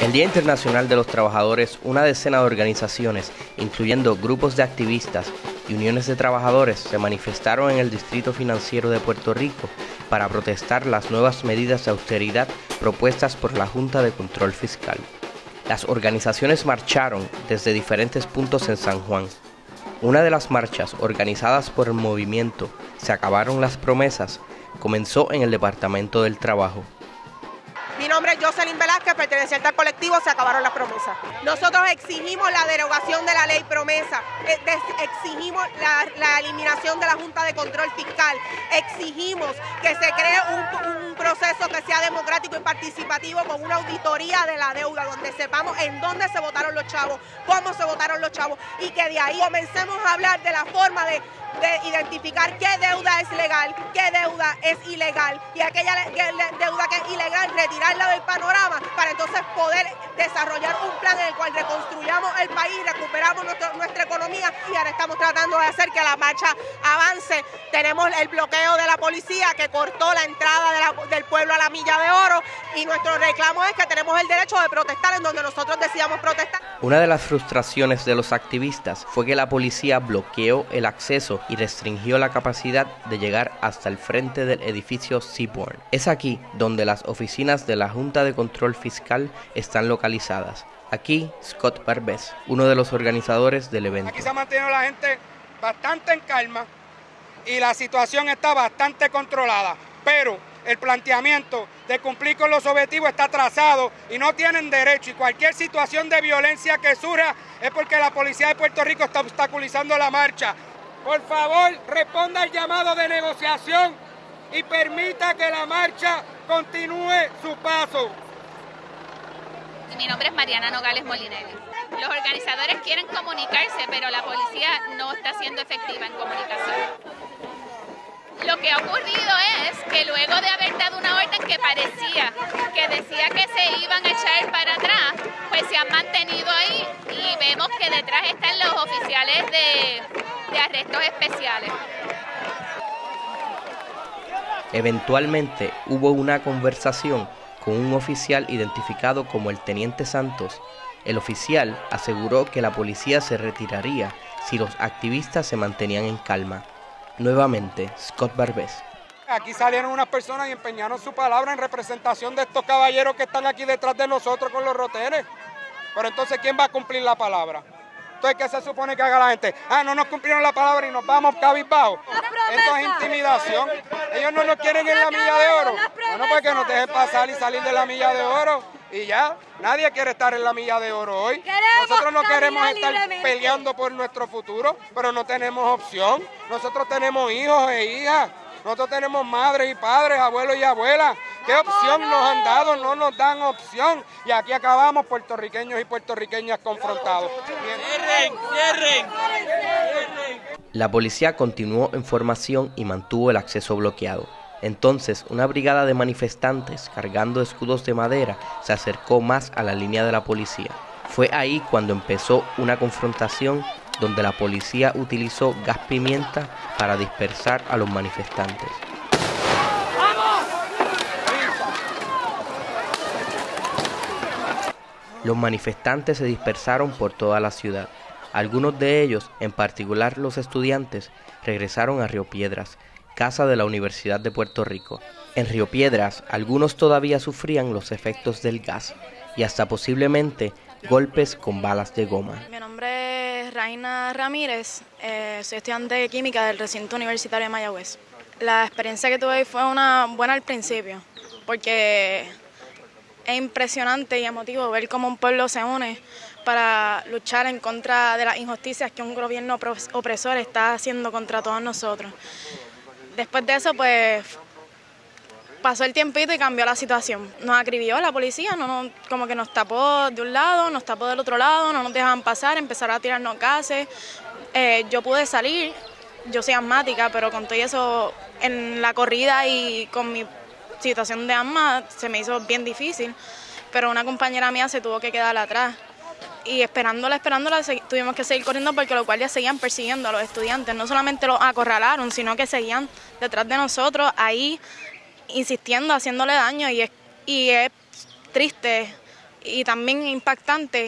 El Día Internacional de los Trabajadores, una decena de organizaciones, incluyendo grupos de activistas y uniones de trabajadores, se manifestaron en el Distrito Financiero de Puerto Rico para protestar las nuevas medidas de austeridad propuestas por la Junta de Control Fiscal. Las organizaciones marcharon desde diferentes puntos en San Juan. Una de las marchas organizadas por el movimiento Se acabaron las promesas comenzó en el Departamento del Trabajo. Nombre es Jocelyn Velázquez, perteneciente al colectivo Se acabaron las promesas. Nosotros exigimos la derogación de la ley promesa, eh, exigimos la, eliminación de la Junta de Control Fiscal, exigimos que se cree un, proceso que sea democrático y participativo con una auditoría de la deuda, donde sepamos en dónde se votaron los chavos, cómo se votaron los chavos y que de ahí comencemos a hablar de la forma de identificar qué deuda es legal, qué deuda es ilegal y aquella deuda que es ilegal retirarla del panorama para entonces poder desarrollar un plan en el cual reconstruyamos el país, recuperamos nuestra economía y ahora estamos tratando de hacer que la marcha avance. Tenemos el bloqueo de la policía que cortó la entrada del pueblo a la milla de oro y nuestro reclamo es que tenemos el derecho de protestar en donde nosotros decíamos protestar. Una de las frustraciones de los activistas fue que la policía bloqueó el acceso y restringió la capacidad de llegar hasta el frente del edificio Seabourn. Es aquí donde las oficinas de la Junta de Control Fiscal están localizadas. Aquí, Scott Barbes, uno de los organizadores del evento. Aquí se ha mantenido la gente bastante en calma y la situación está bastante controlada, pero el planteamiento de cumplir con los objetivos está trazado y no tienen derecho y cualquier situación de violencia que surja es porque la policía de Puerto Rico está obstaculizando la marcha. Por favor, responda al llamado de negociación y permita que la marcha continúe su paso. Mi nombre es Mariana Nogales Molinelli. Los organizadores quieren comunicarse, pero la policía no está siendo efectiva en comunicación. Lo que ha ocurrido es que luego de haber dado una orden que parecía que decía que se iban a echar para atrás, pues se han mantenido ahí y vemos que detrás están los oficiales de, de arrestos especiales. Eventualmente hubo una conversación con un oficial identificado como el Teniente Santos. El oficial aseguró que la policía se retiraría si los activistas se mantenían en calma. Nuevamente, Scott Barbés. Aquí salieron unas personas y empeñaron su palabra en representación de estos caballeros que están aquí detrás de nosotros con los rotenes. Pero entonces, ¿quién va a cumplir la palabra? Entonces, ¿qué se supone que haga la gente? Ah, no nos cumplieron la palabra y nos vamos cabizbajo. Esto es intimidación. Ellos no nos quieren en la milla de oro. Bueno, pues que nos dejen pasar y salir de la milla de oro. Y ya, nadie quiere estar en la milla de oro hoy. Nosotros no queremos estar peleando por nuestro futuro, pero no tenemos opción. Nosotros tenemos hijos e hijas. Nosotros tenemos madres y padres, abuelos y abuelas. ¿Qué opción nos han dado? No nos dan opción. Y aquí acabamos puertorriqueños y puertorriqueñas confrontados. ¡Cierren! ¡Cierren! La policía continuó en formación y mantuvo el acceso bloqueado. Entonces, una brigada de manifestantes cargando escudos de madera se acercó más a la línea de la policía. Fue ahí cuando empezó una confrontación donde la policía utilizó gas pimienta para dispersar a los manifestantes. Los manifestantes se dispersaron por toda la ciudad. Algunos de ellos, en particular los estudiantes, regresaron a Río Piedras, casa de la Universidad de Puerto Rico. En Río Piedras, algunos todavía sufrían los efectos del gas y hasta posiblemente golpes con balas de goma. Mi nombre es Raina Ramírez, eh, soy estudiante de química del recinto universitario de Mayagüez. La experiencia que tuve fue una buena al principio, porque es impresionante y emotivo ver cómo un pueblo se une para luchar en contra de las injusticias que un gobierno opresor está haciendo contra todos nosotros. Después de eso, pues pasó el tiempito y cambió la situación. Nos acribió la policía, no, como que nos tapó de un lado, nos tapó del otro lado, no nos dejaban pasar, empezaron a tirarnos gases. Eh, yo pude salir, yo soy asmática, pero con todo eso en la corrida y con mi situación de asma se me hizo bien difícil, pero una compañera mía se tuvo que quedar atrás y esperándola, esperándola, tuvimos que seguir corriendo porque los guardias seguían persiguiendo a los estudiantes. No solamente los acorralaron, sino que seguían detrás de nosotros, ahí insistiendo, haciéndole daño. Y es, y es triste y también impactante